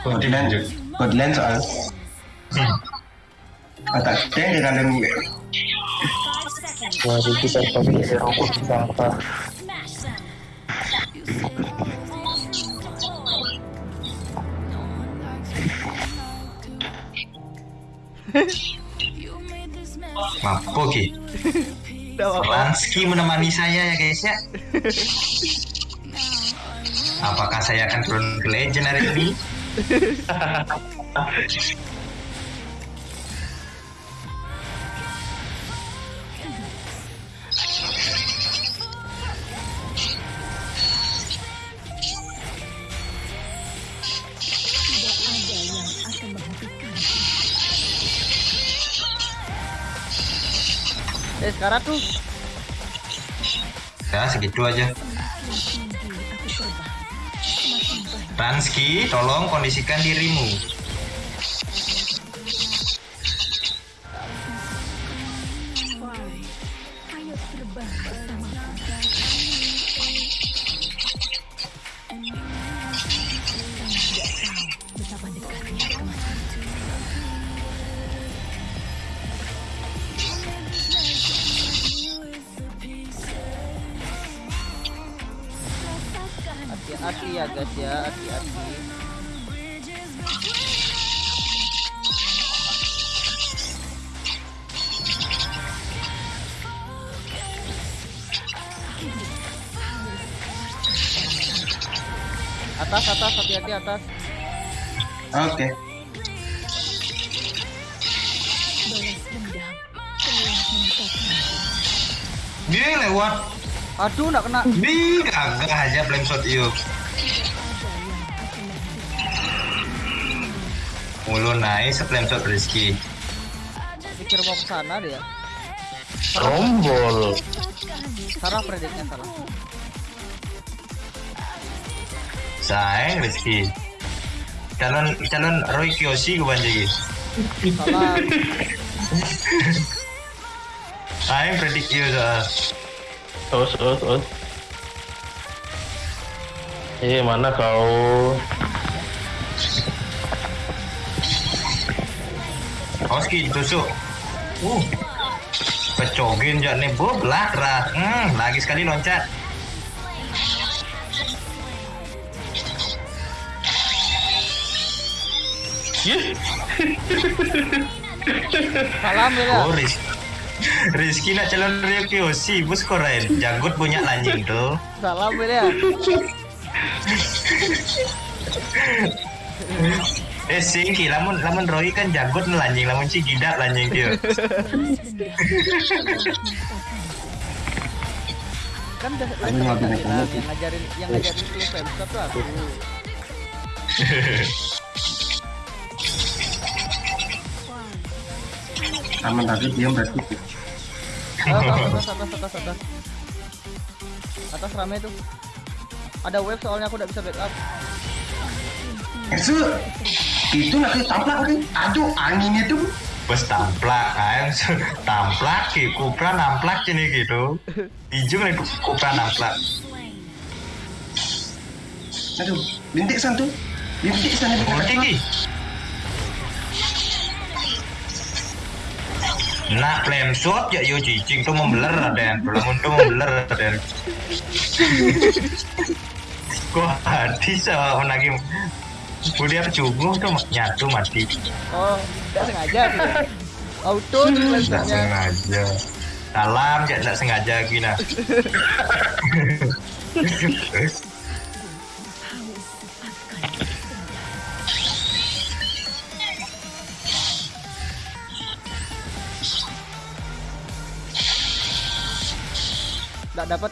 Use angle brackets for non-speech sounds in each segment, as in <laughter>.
Koordinat koordinat soal. Otak ceng dengan yang Mari kita pakai rokok bangsa. Mampu Ki. Lansky menemani saya ya guys ya. <laughs> Apakah saya akan turun ke legend hari ini? Eh sekarang tuh Ya segitu aja. Lansky, tolong kondisikan dirimu. Guys ya, hati-hati. Atas, atas, hati-hati atas. Oke. Dia lewat. Aduh, nak kena. Di gagah aja flame shot yuk. Mulu naik flame shot Rizky. Pikir mau ke sana dia. Rombol. Salah prediknya salah. Sayang Rizky. Calon calon Roy Kiyoshi gue banjir. Salah. Sayang predik you soal. Terus, terus, terus. Eh, mana kau? Oski tusuk. Uh. Pecogin jak nih bu belakrak. Hmm, lagi sekali loncat. <laughs> Salam ya. Oh, Riz Rizky nak calon Rio Kiyoshi, bus koren. Janggut punya lanjing tuh. Salam ya. <laughs> Eh singki, lamun lamun Roy kan janggut lanjing, lamun si gidak lanjing dia. Kan udah bisa yang ngajarin yang ngajarin lu Femstop tuh aku. Aman tadi diam berarti. Atas, atas, atas, atas, atas. Atas rame tuh. Ada wave soalnya aku udah bisa backup. Itu itu nanti taplak kan? Aduh anginnya tuh. Bus tamplak kan, <laughs> tamplak ki, kupra namplak ini gitu. Ijung nih kupra namplak. Aduh, bintik san tuh. Bintik san itu. Ulti ki. Nak flame shot ya yo cicing tuh membeler Raden. Belum tuh membeler Raden. <laughs> Kok hati sama menagi Udah cungguh tuh nyatu mati. Oh, tidak sengaja tuh. Auto tuh Tidak sengaja. Salam, ya tidak sengaja gina. Tidak dapat,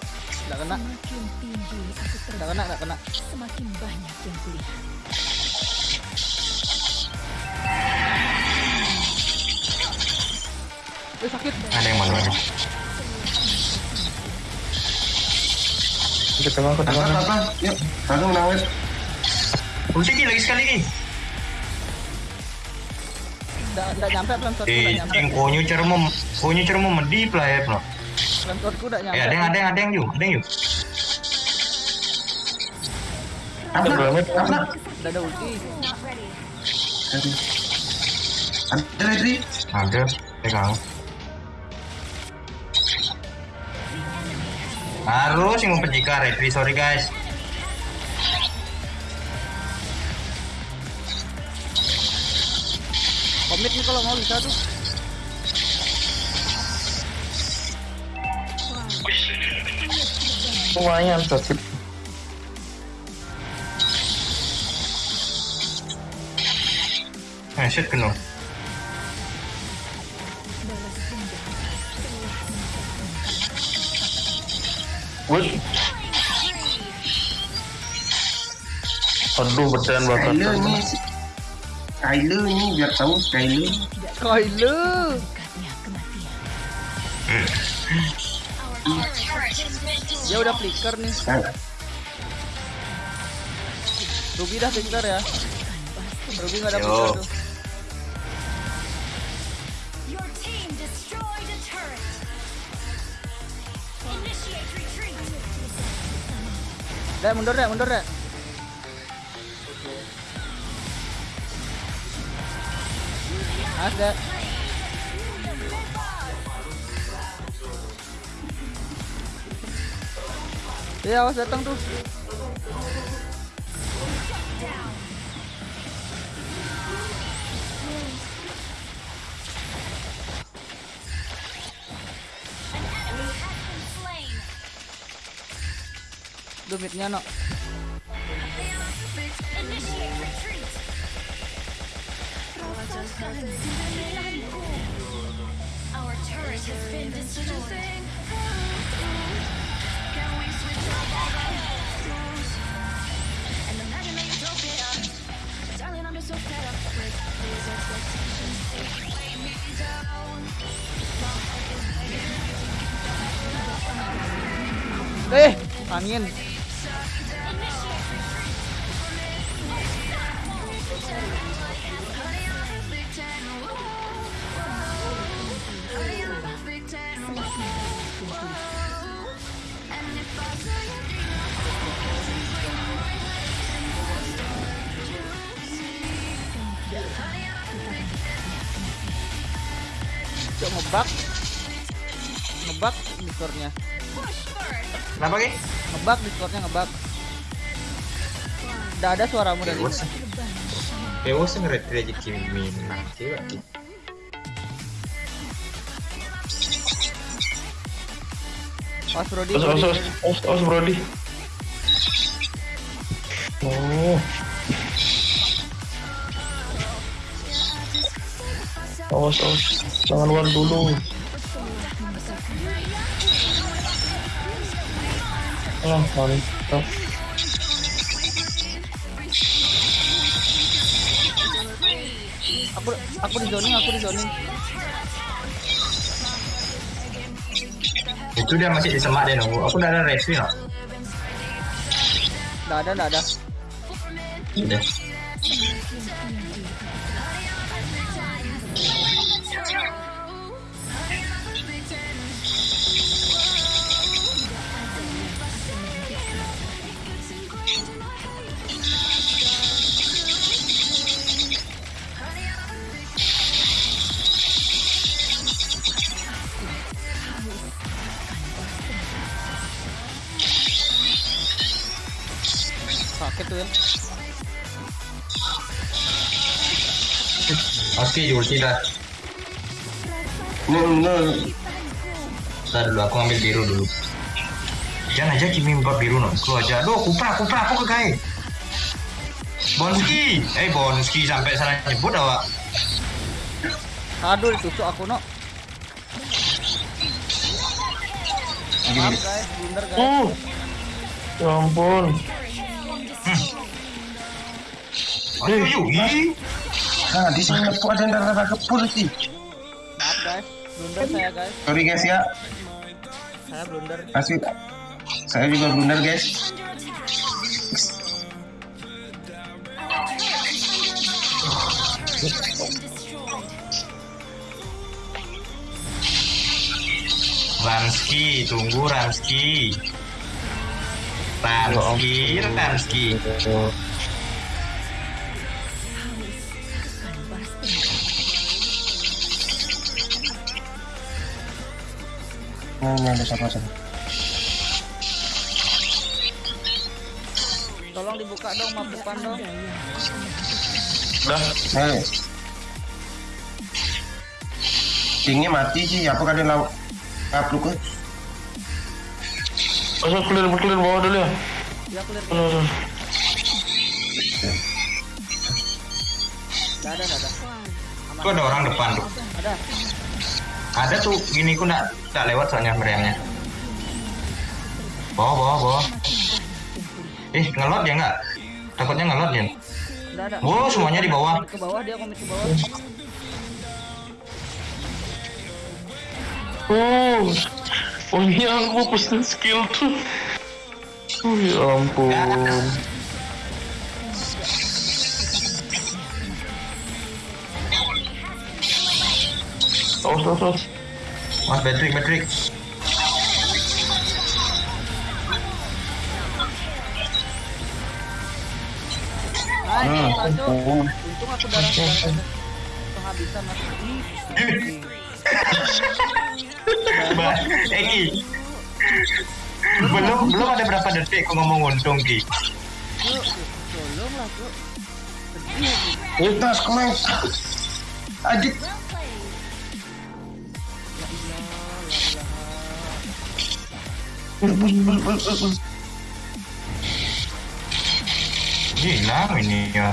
tidak kena, Semakin tinggi aku tidak kena, tidak kena. semakin banyak yang kulihat. Eh sakit. Ada yang mana? Ke tengah, ke Apa tengah. apa? Yuk, langsung nawet. Ulti ki lagi sekali ki. Tidak tidak nyampe plan shotku Eh, tidak nyampe. cing konyu cermo, konyu cermo medip lah ya, bro. Plan shotku tidak nyampe. Eh, ada yang ada yang ada yang yuk, ada yang yuk. Sebelumnya- taplak. Udah ada ulti. Ada. Ada, pegang. Harus yang memperjika Redri, sorry guys. Komit nih kalau mau bisa tuh. Lumayan sakit. Eh, shit. Wih. Aduh, bercanda bakar. Kyler ni. Kyler ni biar tahu Kyler. Kyler. Dekatnya kematian. Dia udah flicker nih. Kan. Ruby dah flicker ya. Ruby nggak ada flicker tuh. Dek mundur dek mundur dek. Nice dek. Iya awas datang tuh. Duh midnya no. Eh, angin. Cok ngebak. Ngebak discordnya. Kenapa Ki? Ngebak discordnya ngebak. Udah ada suaramu dari yang Redri aja Kimi Brody. Os, os, Brody. os, os, os, Brody. Oh. Awas, awas. Jangan luar dulu. Ah, mantap. Aku aku di zoning, aku di zoning. Itu dia masih di semak dia nunggu. Aku udah ada Redri no. Nggak ada, nggak ada. Udah. Sakit tuh ya. Oke, ulti dah. No, no. Ntar dulu aku ambil biru dulu. Jangan aja Kimi empat biru no. Keluar aja. Aduh, kupra, kupra, aku ke kai. Bonski, eh Bonski sampai salah nyebut awak. Aduh, ditusuk aku no. Maaf guys, blunder guys. Uh. Ya ampun. Ayo, yuk. Nah, di sini aku ada yang rada kepul sih. Maaf guys, blunder saya guys. Sorry guys ya. Saya blunder. Masih saya juga blunder guys. Ranski, tunggu Ranski. Ranski, Ranski. Ini, ini ada sama sama. Tolong dibuka dong map depan dong. Dah. Eh. Tinggi mati sih, apa kan dia lawan? Kapluk ke? Masuk clear, clear bawah dulu ya. Ya clear. Aduh. Enggak ada, enggak ada. Aman. Tuh ada orang depan tuh. Ada. Ada tuh gini ku nggak nggak lewat soalnya meriamnya. Bawa bawa bawa. Eh ngelot ya nggak? Takutnya ngelot ya. Enggak ada. Oh semuanya di bawah. Ke bawah dia komit ke bawah. Oh, oh ini aku pesen skill tuh. Oh ya ampun. Awas, awas, awas. Mas Patrick Patrick. Hmm. Untung aku Mbak Eki. Belum belum ada berapa detik aku ngomong untung Ki. Tolong lah, Gila ini ya.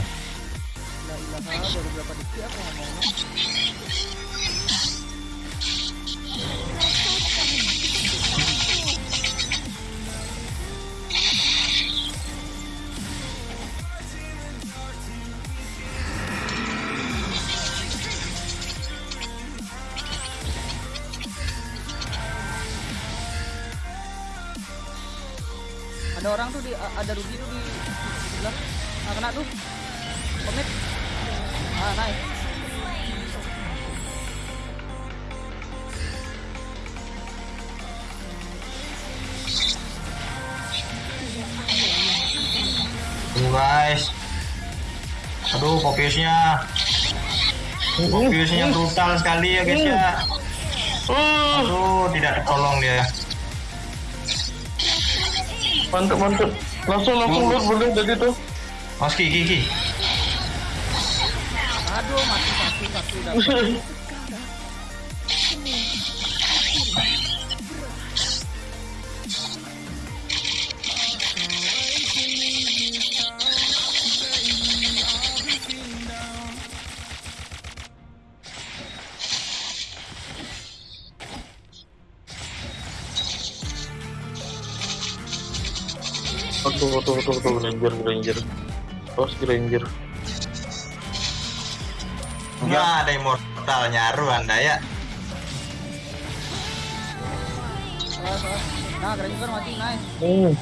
Ada orang tuh di ada Ruby tuh di sebelah. Nah, kena tuh. Komit. Ah, nice. Tunggu guys. Aduh fokusnya. Fokusnya brutal sekali ya guys ya. Oh, Aduh tidak tertolong dia. Mantap, mantap. Langsung, langsung load boleh dari tuh. Mas Ki Ki Ki. Aduh, mati satu satu <laughs> aduh, aduh, Granger, Granger. Awas Granger. Nggak ada immortal nyaru anda ya. Nah, Granger mati, nice. Hmm.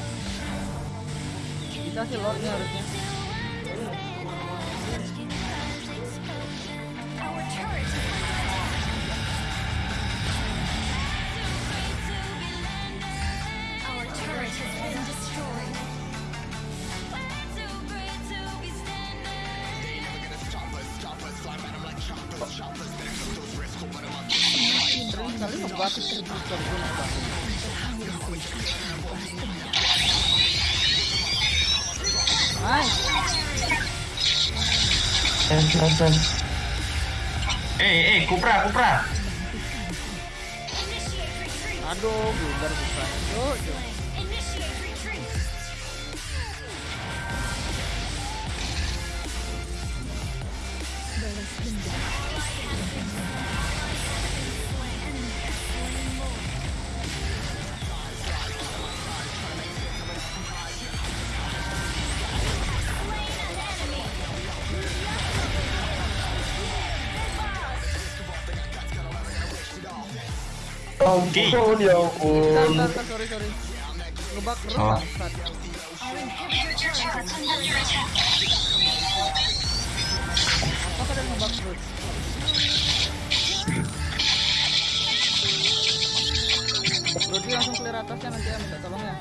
Bisa sih lord nih harusnya. Nice. Eh eh Kupra Kupra. Aduh, bubar bubar. Yuk, Ampun, ya ampun. bentar, bentar, sorry, sorry. Ngebak Oh. bangsat. Apa kalian ngebak terus? Brody langsung clear atasnya nanti ya minta tolong ya.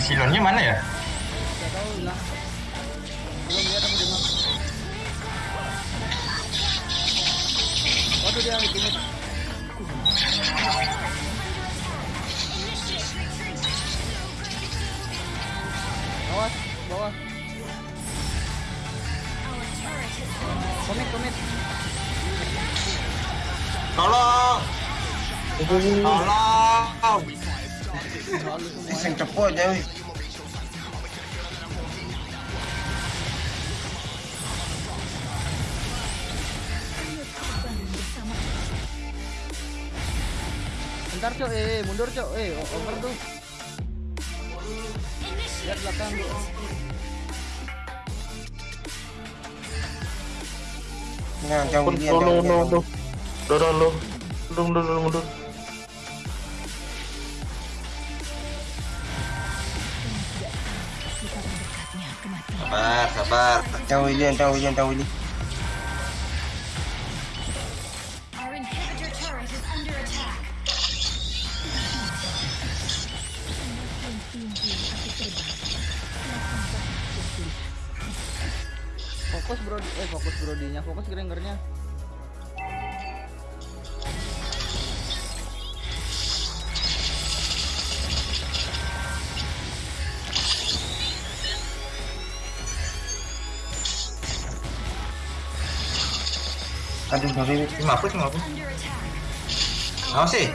Silonnya mana ya? Gak tahu hilang. Tuh dia ultimate. Awas, bawah. Komit, komit. Tolong. Tolong. Sing cepot Bentar cok, eh mundur cok, eh over tuh. Lihat belakang. Lo jangan. lo jangan. lo. Dorong lo. Mundur mundur mundur. Sabar, sabar. Jangan William, jangan William, jangan William. Grengernya. Aduh, puluh. Under attack. Apa sih?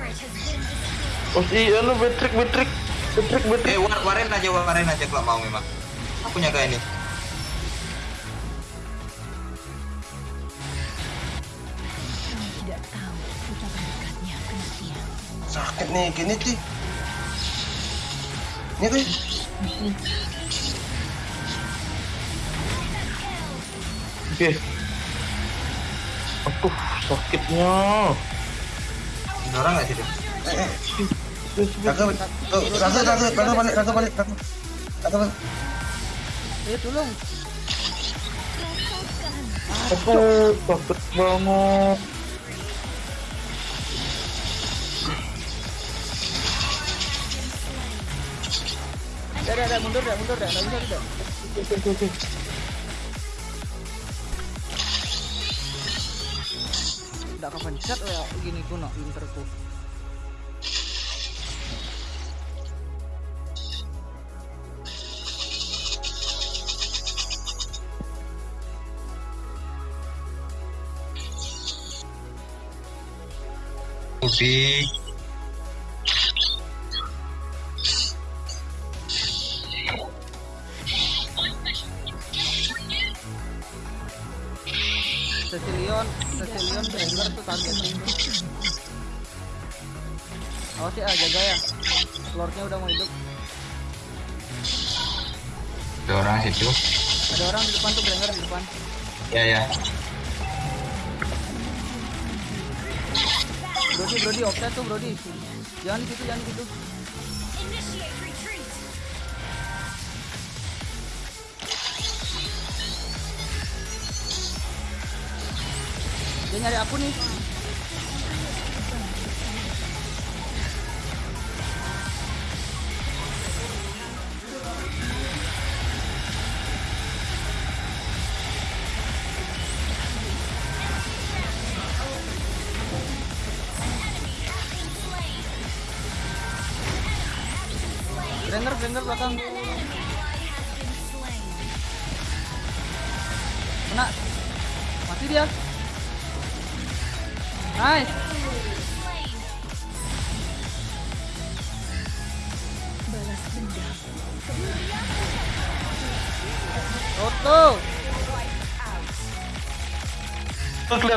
Oh iya lo betrik betrik. Betrik betrik. Eh, war, waren aja, waren aja kalau mau memang. Aku nyaga ini. Nih, gini sih. Ini tuh. Oke. Aduh sakitnya. Ada orang nggak sih? Eh, eh. Tuh, raga, raga, raga balik. Raga balik. Eh tolong. Aduh sakit banget. Dah, dah, dah, mundur dah, mundur dah, nggak bisa tidak. Oke oke oke. Tidak kapan gini. Ubi. Awas ya, jaga ya. Lordnya udah mau hidup. Ada orang situ. Ada orang di depan tuh Granger di depan. Ya ya. Brody, Brody, offset tuh Brody. Jangan gitu, jangan gitu. Dia nyari aku nih.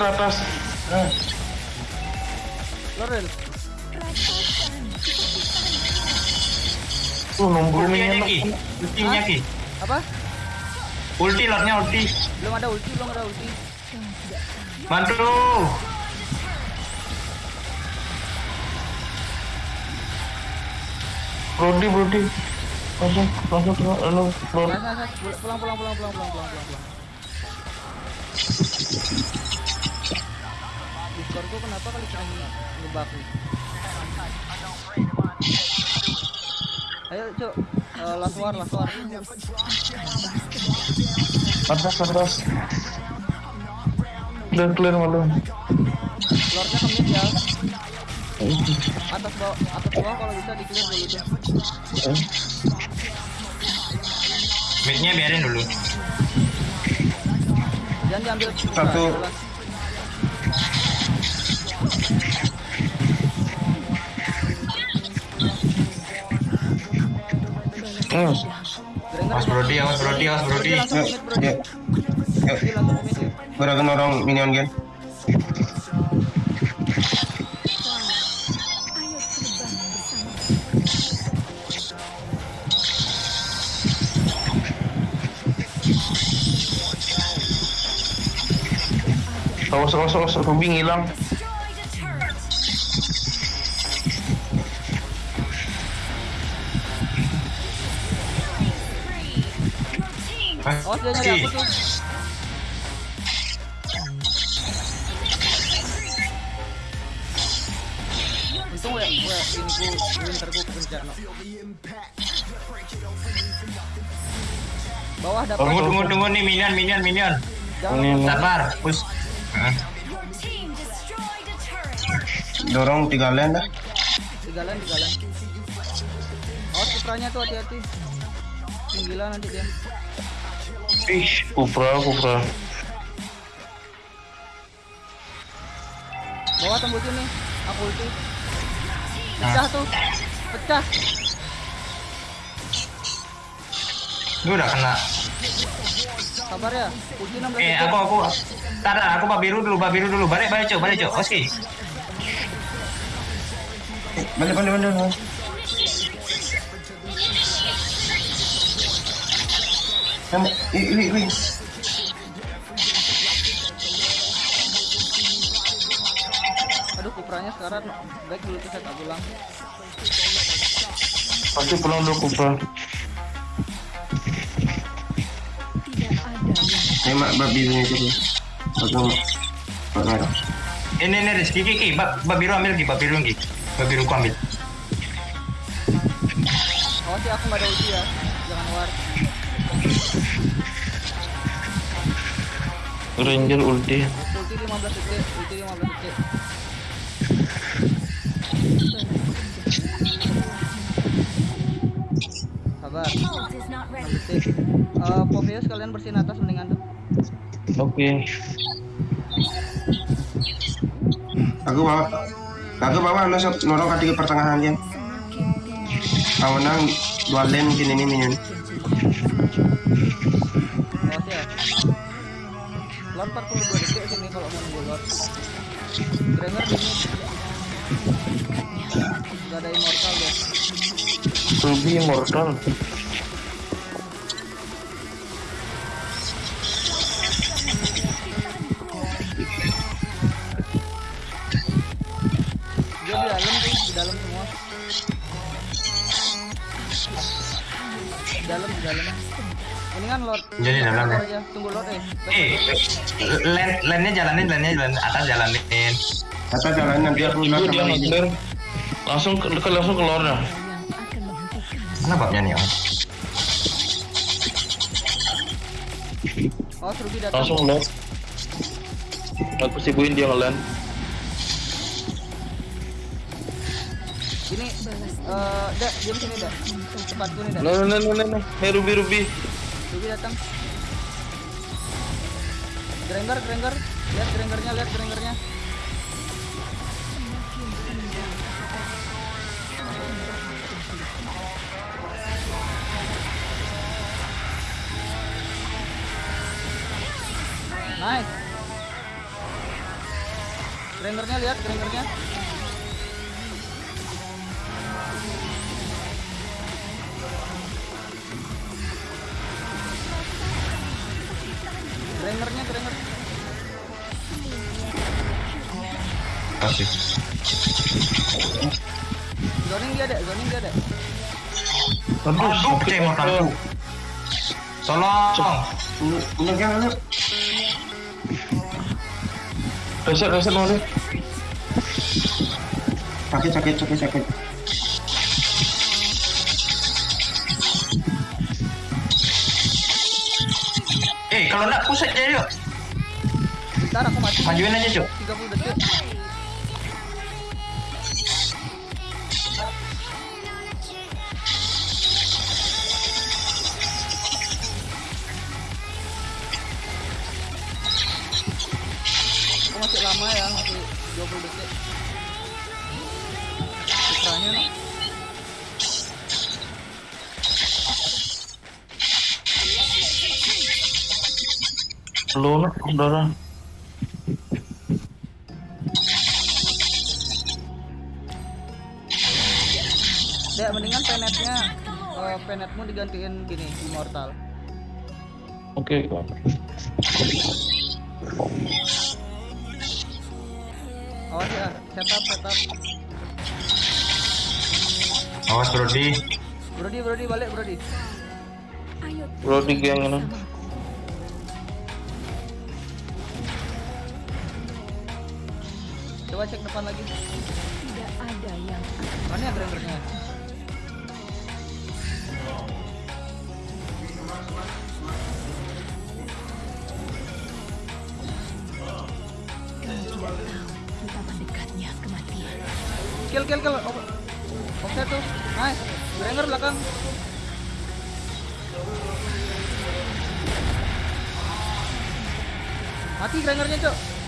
Clear atas. Lorel. Tuh Ki. Ultinya Ki. Apa? Ulti lordnya ulti. Belum ada ulti, belum ada ulti. Bantu. Brody Brody. Langsung langsung. Pulang, pulang, pulang, pulang, pulang, pulang, pulang, pulang. Discord gua kenapa kali sering ngebug nih? Ayo, Cuk. Eh, last war, last war. Atas atas. Clear clear malu. Lordnya ke mid ya. Atas bawah, atas bawah kalau bisa di clear dulu tuh. Midnya biarin dulu. Jangan diambil Satu. jelas. Hmm. Awas Brody, awas Brody, awas Brody. Ya. Ya. Gerakan orang minion kan. Awas, awas, awas. Ruby ngilang. Awas dia nyari aku tuh. Untung gue, kepencet no. Bawah dapat. Tunggu, tunggu, tunggu nih minion, minion, minion. Jangan. Sabar, push. Hah? Dorong tiga lane dah. tiga lane, tiga lane. Awas putranya tuh hati-hati. Gila nanti dia. Ih, Kupra, Kupra. Bawah tembus ini. Aku ulti. Pecah tuh. Pecah. Lu udah kena. Sabar ya. Ulti 16 Eh, aku, aku. Tar, tar, aku babiru dulu, babiru dulu. Balik, balik, cok, balik, cok. Oke. Balik, balik, balik. balik. Aduh, kupranya sekarang baik dulu kita tak pulang. Pasti pulang dulu Kupra. Mak babi punya itu merah. Ini, ini, Rizky, Kiki. Bab, babiru ambil, Ki. Babiru, Ki. Babiru ku ambil. Awas ya, aku nggak ada ulti ya. Ranger ulti. Ulti 15 detik, ulti 15 detik. Sabar, detik. Eh, Poveus kalian bersihin atas mendingan tuh. Oke. Aku bawa. Aku bawa masuk norong kaki ke pertengahan kan. Awenang dua lane mungkin ini minion. Granger di mid. Gak ada immortal ya. Ruby immortal. Dia di dalam tuh, di dalam semua. Di dalam, di dalam. Mendingan. Jadi dalam ya? aja. Tunggu Lord eh. Eh, lane, lane-nya jalanin, lane-nya jalanin. Atas jalanin. Kata jalan nanti aku Itu dia. Langsung ke, ke langsung ke lore Mana babnya nih, Om? Oh, Ruby datang. Langsung lore. Aku sibuin dia ngelan. Ini eh dak, diam sini dak. Nih dak. Nah, nah, nah, nah, nah. Hey, Ruby, Ruby. Ruby datang. Granger, Granger. Lihat Grangernya, lihat Grangernya. Nice. Grangernya lihat, Grangernya. Grangernya, Granger. Kasih. Zoning dia ada, zoning dia ada. Aduh, pecah immortalku. Tolong. Ini ini kan ini. Reset, reset mau deh. Sakit sakit sakit sakit. Kalau nak push aja yuk. Bentar aku mati. Majuin aja, Cuk. 30 detik. Lu nak saudara. Dek, mendingan penetnya eh, penetmu digantiin gini, immortal. Oke. Awas ya, setup, setup. Awas Brody. Brody, Brody, balik, Brody. Ayo Bro di geng ini. Coba cek depan lagi. tidak ada yang Mana ya grangernya? kau tidak tahu betapa dekatnya kematian. Kill, kill, kill. Oh, offset tuh. Nice. Granger belakang. Mati Grangernya, Cok.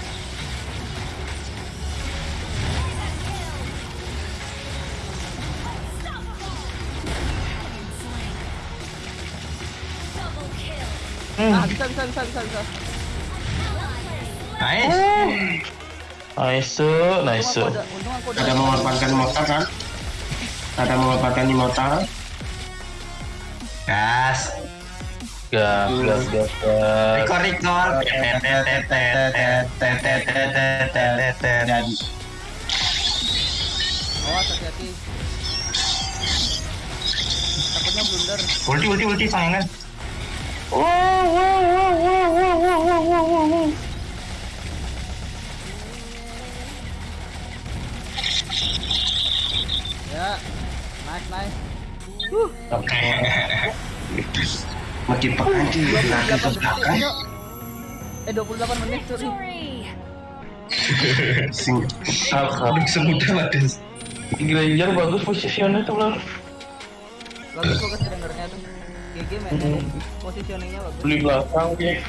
Ah, bisa, bisa, bisa, bisa, bisa. Nice. Nice, Untung nice. aku ada, untung aku ada. Ada memanfaatkan immortal kan? Ada memanfaatkan immortal. Gas. Gas, gas, gas, gas. Record record. Dan Awas, hati-hati. Takutnya blunder. Ulti ulti ulti sayangan. Ya. Nice, nice. makin pekan sih. Lagi ke 28 belakang. menit, Cok. Eh, 28 menit, sorry. Victory! Sing. Alhamdulillah. Semudah Maden. Granger bagus posisinya tuh bro. Bagus bagus Grangernya tuh. GG men. Positioningnya bagus. Beli belakang ya.